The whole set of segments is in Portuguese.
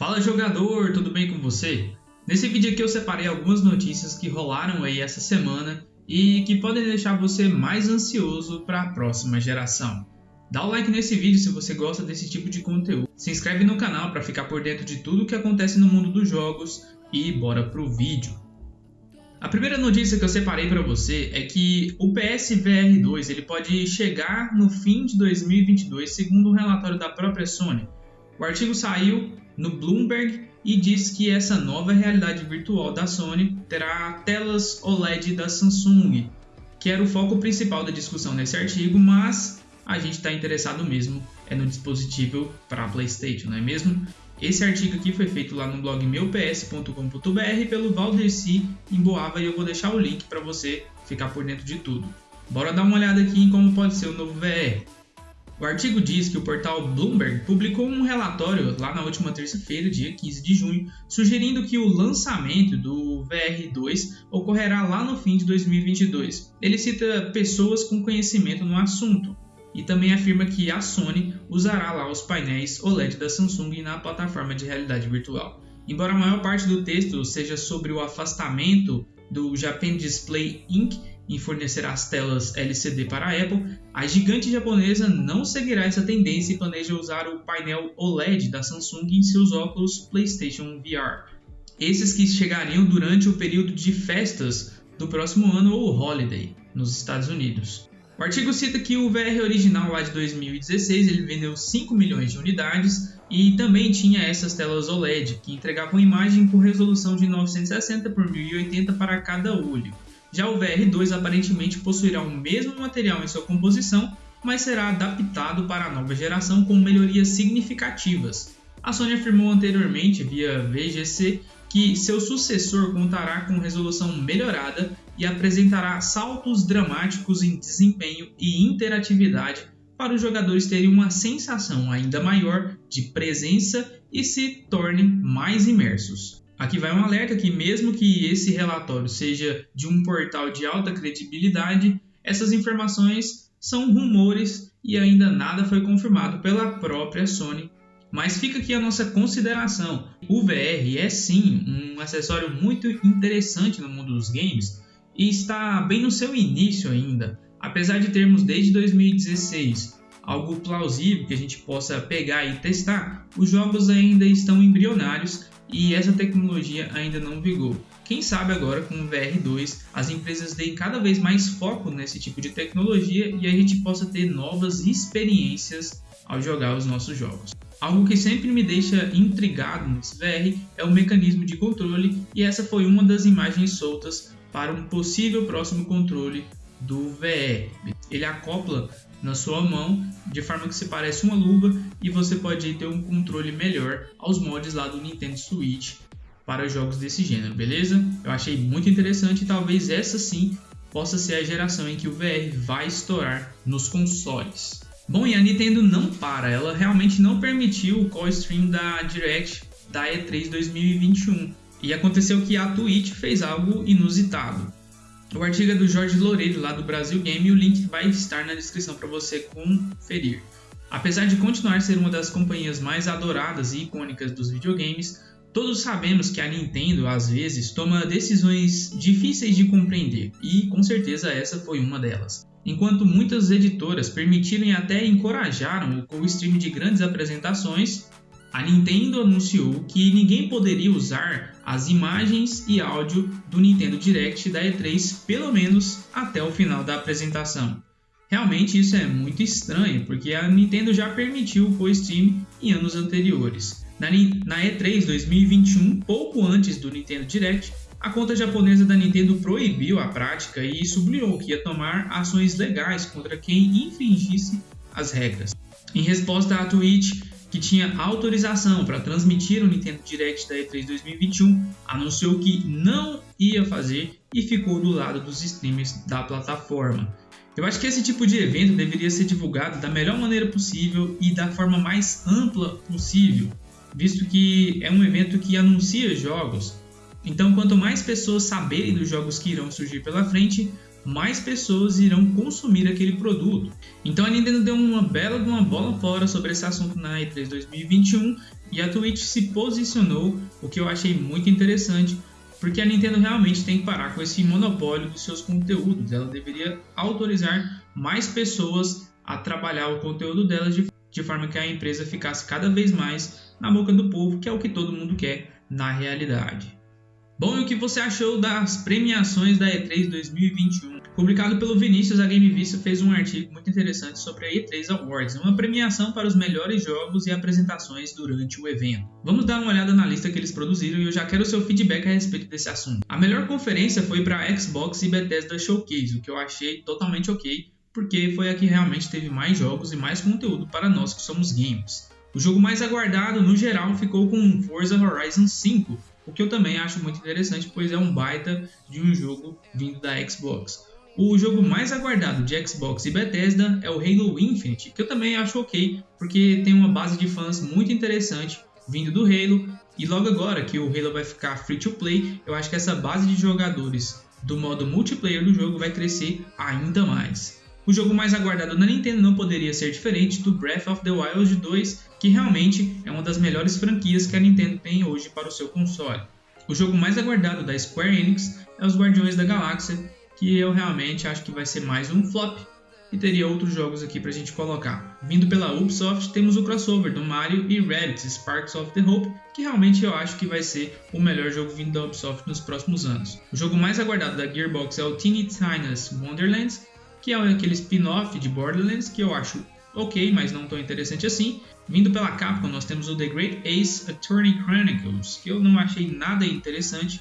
Fala jogador, tudo bem com você? Nesse vídeo aqui eu separei algumas notícias que rolaram aí essa semana e que podem deixar você mais ansioso para a próxima geração. Dá o like nesse vídeo se você gosta desse tipo de conteúdo. Se inscreve no canal para ficar por dentro de tudo o que acontece no mundo dos jogos e bora pro vídeo. A primeira notícia que eu separei para você é que o PSVR 2 ele pode chegar no fim de 2022, segundo um relatório da própria Sony. O artigo saiu no Bloomberg e diz que essa nova realidade virtual da Sony terá telas OLED da Samsung, que era o foco principal da discussão nesse artigo, mas a gente está interessado mesmo é no dispositivo para PlayStation, não é mesmo? Esse artigo aqui foi feito lá no blog meups.com.br pelo Valderci Emboava e eu vou deixar o link para você ficar por dentro de tudo. Bora dar uma olhada aqui em como pode ser o novo VR. O artigo diz que o portal Bloomberg publicou um relatório lá na última terça-feira, dia 15 de junho, sugerindo que o lançamento do VR2 ocorrerá lá no fim de 2022. Ele cita pessoas com conhecimento no assunto, e também afirma que a Sony usará lá os painéis OLED da Samsung na plataforma de realidade virtual. Embora a maior parte do texto seja sobre o afastamento do Japan Display Inc. em fornecer as telas LCD para a Apple, a gigante japonesa não seguirá essa tendência e planeja usar o painel OLED da Samsung em seus óculos PlayStation VR. Esses que chegariam durante o período de festas do próximo ano ou Holiday nos Estados Unidos. O artigo cita que o VR original lá de 2016 ele vendeu 5 milhões de unidades e também tinha essas telas OLED que entregavam imagem com resolução de 960 por 1080 para cada olho. Já o VR2 aparentemente possuirá o mesmo material em sua composição, mas será adaptado para a nova geração com melhorias significativas. A Sony afirmou anteriormente via VGC que seu sucessor contará com resolução melhorada e apresentará saltos dramáticos em desempenho e interatividade para os jogadores terem uma sensação ainda maior de presença e se tornem mais imersos. Aqui vai um alerta que mesmo que esse relatório seja de um portal de alta credibilidade, essas informações são rumores e ainda nada foi confirmado pela própria Sony mas fica aqui a nossa consideração. O VR é sim um acessório muito interessante no mundo dos games e está bem no seu início ainda. Apesar de termos desde 2016 algo plausível que a gente possa pegar e testar, os jogos ainda estão embrionários e essa tecnologia ainda não vigou. Quem sabe agora com o VR2 as empresas deem cada vez mais foco nesse tipo de tecnologia e a gente possa ter novas experiências ao jogar os nossos jogos. Algo que sempre me deixa intrigado nesse VR é o mecanismo de controle e essa foi uma das imagens soltas para um possível próximo controle do VR. Ele acopla na sua mão de forma que se parece uma luva e você pode ter um controle melhor aos mods lá do Nintendo Switch para jogos desse gênero, beleza? Eu achei muito interessante e talvez essa sim possa ser a geração em que o VR vai estourar nos consoles. Bom, e a Nintendo não para, ela realmente não permitiu o call stream da Direct da E3 2021. E aconteceu que a Twitch fez algo inusitado. O artigo é do Jorge Loureiro, lá do Brasil Game, e o link vai estar na descrição para você conferir. Apesar de continuar ser uma das companhias mais adoradas e icônicas dos videogames, todos sabemos que a Nintendo às vezes toma decisões difíceis de compreender, e com certeza essa foi uma delas. Enquanto muitas editoras permitiram e até encorajaram o co-stream de grandes apresentações, a Nintendo anunciou que ninguém poderia usar as imagens e áudio do Nintendo Direct da E3 pelo menos até o final da apresentação. Realmente isso é muito estranho, porque a Nintendo já permitiu o co-stream em anos anteriores. Na, E3 2021, pouco antes do Nintendo Direct, a conta japonesa da Nintendo proibiu a prática e sublinhou que ia tomar ações legais contra quem infringisse as regras. Em resposta à Twitch, que tinha autorização para transmitir o Nintendo Direct da E3 2021, anunciou que não ia fazer e ficou do lado dos streamers da plataforma. Eu acho que esse tipo de evento deveria ser divulgado da melhor maneira possível e da forma mais ampla possível, visto que é um evento que anuncia jogos então, quanto mais pessoas saberem dos jogos que irão surgir pela frente, mais pessoas irão consumir aquele produto. Então a Nintendo deu uma bela de uma bola fora sobre esse assunto na E3 2021 e a Twitch se posicionou, o que eu achei muito interessante, porque a Nintendo realmente tem que parar com esse monopólio dos seus conteúdos. Ela deveria autorizar mais pessoas a trabalhar o conteúdo delas de, de forma que a empresa ficasse cada vez mais na boca do povo, que é o que todo mundo quer na realidade. Bom, e o que você achou das premiações da E3 2021? Publicado pelo Vinícius, a Game Vista fez um artigo muito interessante sobre a E3 Awards, uma premiação para os melhores jogos e apresentações durante o evento. Vamos dar uma olhada na lista que eles produziram e eu já quero o seu feedback a respeito desse assunto. A melhor conferência foi para Xbox e Bethesda Showcase, o que eu achei totalmente ok, porque foi a que realmente teve mais jogos e mais conteúdo para nós que somos gamers. O jogo mais aguardado, no geral, ficou com Forza Horizon 5, o que eu também acho muito interessante, pois é um baita de um jogo vindo da Xbox. O jogo mais aguardado de Xbox e Bethesda é o Halo Infinite, que eu também acho ok, porque tem uma base de fãs muito interessante vindo do Halo, e logo agora que o Halo vai ficar free to play, eu acho que essa base de jogadores do modo multiplayer do jogo vai crescer ainda mais. O jogo mais aguardado na Nintendo não poderia ser diferente do Breath of the Wild 2, que realmente é uma das melhores franquias que a Nintendo tem hoje para o seu console. O jogo mais aguardado da Square Enix é os Guardiões da Galáxia, que eu realmente acho que vai ser mais um flop e teria outros jogos aqui para a gente colocar. Vindo pela Ubisoft, temos o crossover do Mario e Rabbids Sparks of the Hope, que realmente eu acho que vai ser o melhor jogo vindo da Ubisoft nos próximos anos. O jogo mais aguardado da Gearbox é o Teeny Tina's Wonderlands, que é aquele spin-off de Borderlands que eu acho ok, mas não tão interessante assim. Vindo pela Capcom, nós temos o The Great Ace Attorney Chronicles, que eu não achei nada interessante,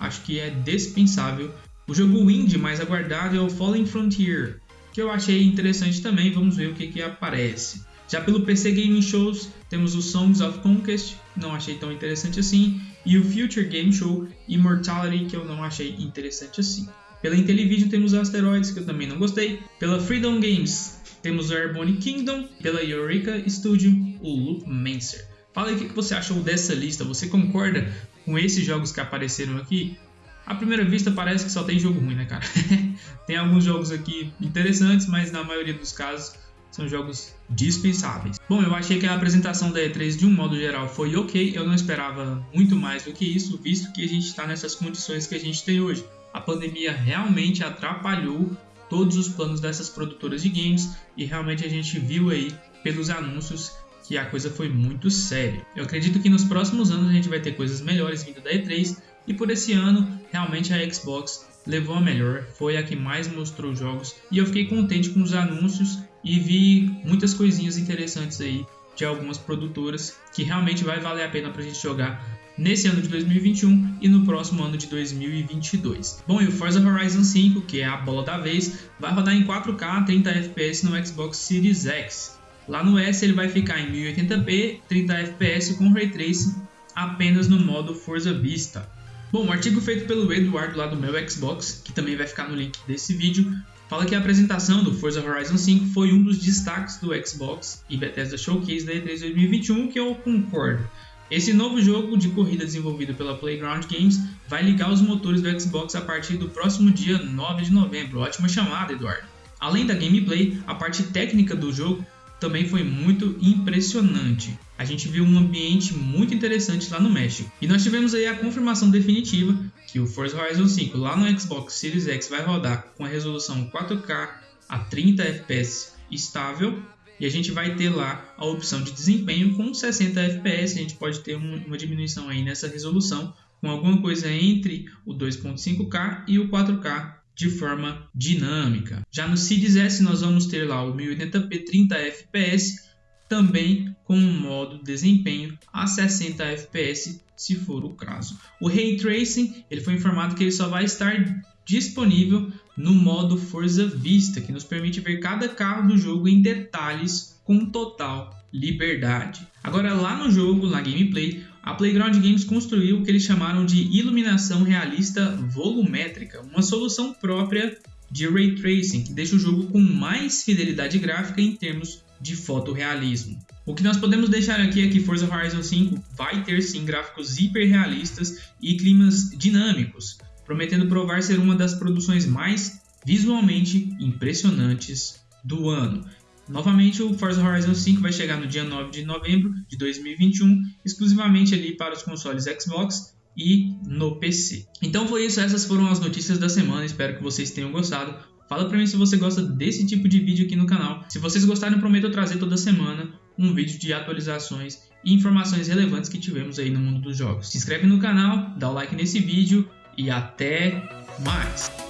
acho que é dispensável. O jogo indie mais aguardado é o Fallen Frontier, que eu achei interessante também, vamos ver o que, que aparece. Já pelo PC Gaming Shows, temos o Songs of Conquest, não achei tão interessante assim, e o Future Game Show Immortality, que eu não achei interessante assim. Pela Intellivision temos Asteroids, que eu também não gostei. Pela Freedom Games temos o Airborne Kingdom. Pela Eureka Studio, o Loop Mancer. Fala aí o que você achou dessa lista. Você concorda com esses jogos que apareceram aqui? À primeira vista parece que só tem jogo ruim, né, cara? tem alguns jogos aqui interessantes, mas na maioria dos casos são jogos dispensáveis. Bom, eu achei que a apresentação da E3 de um modo geral foi ok, eu não esperava muito mais do que isso, visto que a gente está nessas condições que a gente tem hoje a pandemia realmente atrapalhou todos os planos dessas produtoras de games e realmente a gente viu aí pelos anúncios que a coisa foi muito séria. Eu acredito que nos próximos anos a gente vai ter coisas melhores vindo da E3 e por esse ano realmente a Xbox levou a melhor, foi a que mais mostrou jogos e eu fiquei contente com os anúncios e vi muitas coisinhas interessantes aí de algumas produtoras que realmente vai valer a pena para a gente jogar nesse ano de 2021 e no próximo ano de 2022. Bom, e o Forza Horizon 5, que é a bola da vez, vai rodar em 4K 30 FPS no Xbox Series X. Lá no S ele vai ficar em 1080p 30 FPS com Ray Tracing apenas no modo Forza Vista. Bom, um artigo feito pelo Eduardo lá do meu Xbox, que também vai ficar no link desse vídeo, fala que a apresentação do Forza Horizon 5 foi um dos destaques do Xbox e Bethesda Showcase da E3 2021, que eu concordo. Esse novo jogo de corrida desenvolvido pela Playground Games vai ligar os motores do Xbox a partir do próximo dia 9 de novembro. Ótima chamada, Eduardo. Além da gameplay, a parte técnica do jogo também foi muito impressionante. A gente viu um ambiente muito interessante lá no México. E nós tivemos aí a confirmação definitiva que o Forza Horizon 5 lá no Xbox Series X vai rodar com a resolução 4K a 30 FPS estável e a gente vai ter lá a opção de desempenho com 60 FPS, a gente pode ter uma diminuição aí nessa resolução com alguma coisa entre o 2.5K e o 4K de forma dinâmica. Já no Series S nós vamos ter lá o 1080p 30 FPS também com um modo desempenho a 60 FPS se for o caso. O Ray Tracing ele foi informado que ele só vai estar disponível no modo Forza Vista, que nos permite ver cada carro do jogo em detalhes com total liberdade. Agora lá no jogo, na gameplay, a Playground Games construiu o que eles chamaram de iluminação realista volumétrica, uma solução própria de ray tracing que deixa o jogo com mais fidelidade gráfica em termos de fotorrealismo. O que nós podemos deixar aqui é que Forza Horizon 5 vai ter sim gráficos hiperrealistas e climas dinâmicos, prometendo provar ser uma das produções mais visualmente impressionantes do ano. Novamente, o Forza Horizon 5 vai chegar no dia 9 de novembro de 2021, exclusivamente ali para os consoles Xbox e no PC. Então foi isso, essas foram as notícias da semana, espero que vocês tenham gostado. Fala pra mim se você gosta desse tipo de vídeo aqui no canal. Se vocês gostarem, prometo trazer toda semana um vídeo de atualizações e informações relevantes que tivemos aí no mundo dos jogos. Se inscreve no canal, dá o like nesse vídeo e até mais!